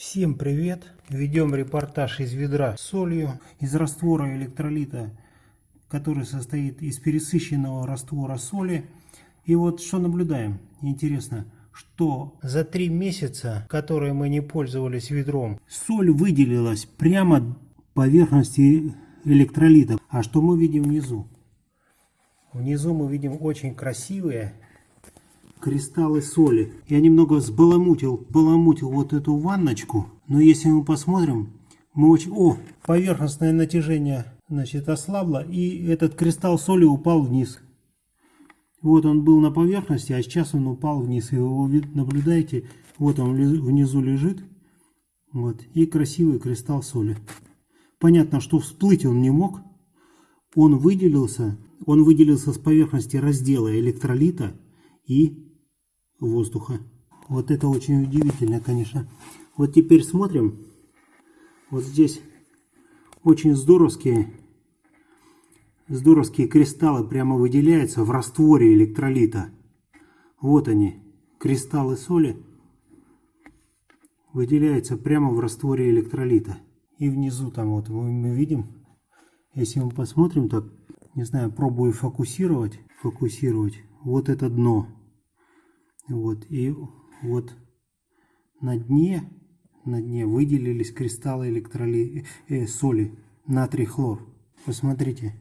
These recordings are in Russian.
Всем привет! Ведем репортаж из ведра с солью, из раствора электролита, который состоит из пересыщенного раствора соли. И вот что наблюдаем? Интересно, что за три месяца, которые мы не пользовались ведром, соль выделилась прямо поверхности электролита. А что мы видим внизу? Внизу мы видим очень красивые кристаллы соли. Я немного сбаламутил, баламутил вот эту ванночку, но если мы посмотрим, мы очень... О, поверхностное натяжение, значит, ослабло, и этот кристалл соли упал вниз. Вот он был на поверхности, а сейчас он упал вниз. И вы наблюдаете, вот он внизу лежит, вот, и красивый кристалл соли. Понятно, что всплыть он не мог, он выделился, он выделился с поверхности раздела электролита и воздуха. Вот это очень удивительно, конечно. Вот теперь смотрим. Вот здесь очень здоровские, здоровские кристаллы прямо выделяются в растворе электролита. Вот они, кристаллы соли выделяются прямо в растворе электролита. И внизу там вот мы, видим, если мы посмотрим так, не знаю, пробую фокусировать, фокусировать, вот это дно. Вот, и вот на дне, на дне выделились кристаллы электроли... э, соли, натрий хлор. Посмотрите.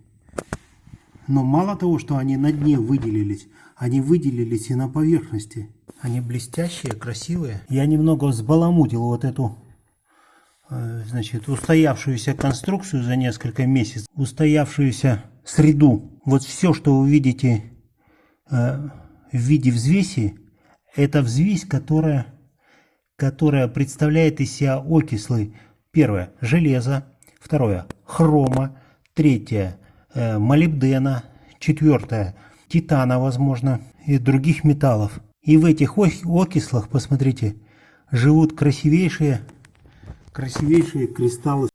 Но мало того, что они на дне выделились, они выделились и на поверхности. Они блестящие, красивые. Я немного взбаламутил вот эту, э, значит, устоявшуюся конструкцию за несколько месяцев, устоявшуюся среду. Вот все, что вы видите э, в виде взвеси, это взвесь, которая, которая представляет из себя окислы. Первое – железо. Второе – хрома. Третье э, – молибдена. Четвертое – титана, возможно, и других металлов. И в этих окислах, посмотрите, живут красивейшие, красивейшие кристаллы